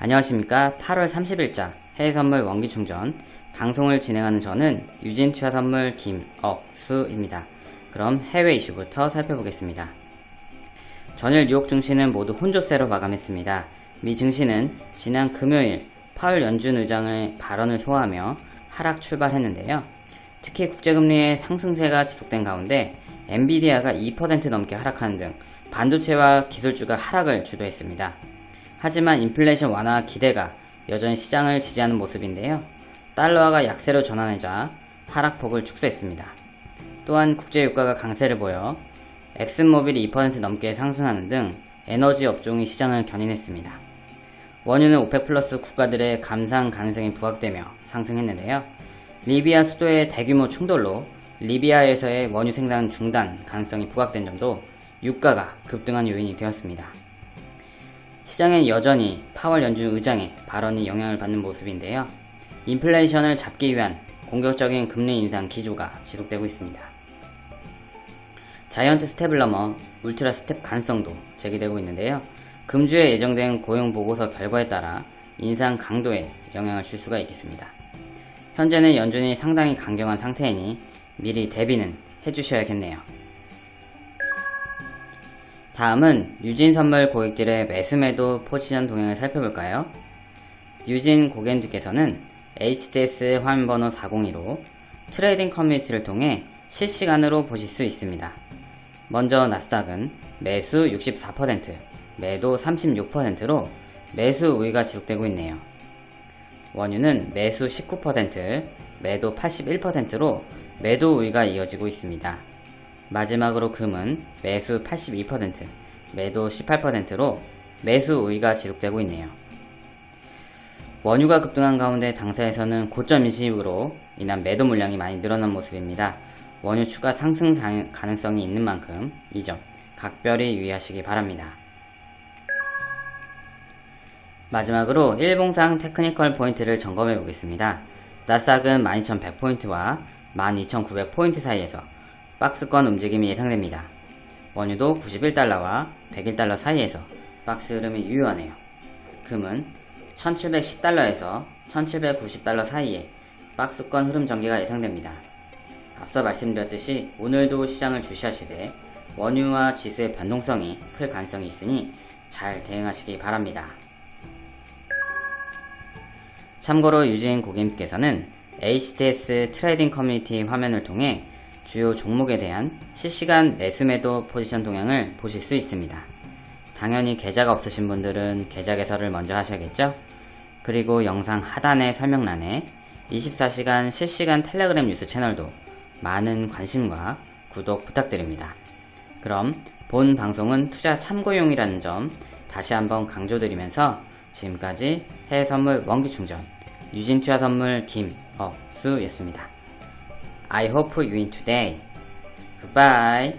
안녕하십니까 8월 30일자 해외선물 원기충전 방송을 진행하는 저는 유진투자선물 김억수입니다. 그럼 해외 이슈부터 살펴보겠습니다. 전일 뉴욕 증시는 모두 혼조세로 마감했습니다. 미 증시는 지난 금요일 파월 연준 의장의 발언을 소화하며 하락 출발했는데요. 특히 국제금리의 상승세가 지속된 가운데 엔비디아가 2% 넘게 하락하는 등 반도체와 기술주가 하락을 주도했습니다. 하지만 인플레이션 완화 기대가 여전히 시장을 지지하는 모습인데요. 달러화가 약세로 전환하자 하락폭을 축소했습니다. 또한 국제유가가 강세를 보여 엑슨모빌이 2% 넘게 상승하는 등 에너지 업종이 시장을 견인했습니다. 원유는 오펙 플러스 국가들의 감산 가능성이 부각되며 상승했는데요. 리비아 수도의 대규모 충돌로 리비아에서의 원유 생산 중단 가능성이 부각된 점도 유가가 급등한 요인이 되었습니다. 시장엔 여전히 파월 연준 의장의 발언이 영향을 받는 모습인데요. 인플레이션을 잡기 위한 공격적인 금리 인상 기조가 지속되고 있습니다. 자이언트 스텝을 넘어 울트라 스텝 가능성도 제기되고 있는데요. 금주에 예정된 고용 보고서 결과에 따라 인상 강도에 영향을 줄 수가 있겠습니다. 현재는 연준이 상당히 강경한 상태이니 미리 대비는 해주셔야겠네요. 다음은 유진 선물 고객들의 매수매도 포지션 동향을 살펴볼까요? 유진 고객님들께서는 HTS 화면번호 402로 trading 커뮤니티를 통해 실시간으로 보실 수 있습니다. 먼저 나스닥은 매수 64%, 매도 36%로 매수 우위가 지속되고 있네요. 원유는 매수 19%, 매도 81%로 매도 우위가 이어지고 있습니다. 마지막으로 금은 매수 82%, 매도 18%로 매수 우위가 지속되고 있네요. 원유가 급등한 가운데 당사에서는 고점 인식으로 인한 매도 물량이 많이 늘어난 모습입니다. 원유 추가 상승 가능성이 있는 만큼 이 점 각별히 유의하시기 바랍니다. 마지막으로 일봉상 technical 포인트를 점검해 보겠습니다. 나스닥은 12,100포인트와 12,900포인트 사이에서 박스권 움직임이 예상됩니다. 원유도 91달러와 101달러 사이에서 박스 흐름이 유효하네요. 금은 1710달러에서 1790달러 사이에 박스권 흐름 전개가 예상됩니다. 앞서 말씀드렸듯이 오늘도 시장을 주시하시되 원유와 지수의 변동성이 클 가능성이 있으니 잘 대응하시기 바랍니다. 참고로 유진 고객님께서는 HTS trading 커뮤니티 화면을 통해 주요 종목에 대한 실시간 매수매도 포지션 동향을 보실 수 있습니다. 당연히 계좌가 없으신 분들은 계좌 개설을 먼저 하셔야겠죠? 그리고 영상 하단의 설명란에 24시간 실시간 텔레그램 뉴스 채널도 많은 관심과 구독 부탁드립니다. 그럼 본 방송은 투자 참고용이라는 점 다시 한번 강조드리면서 지금까지 해외 선물 원기 충전 유진투자 선물 김억수였습니다. I hope you win today. Goodbye.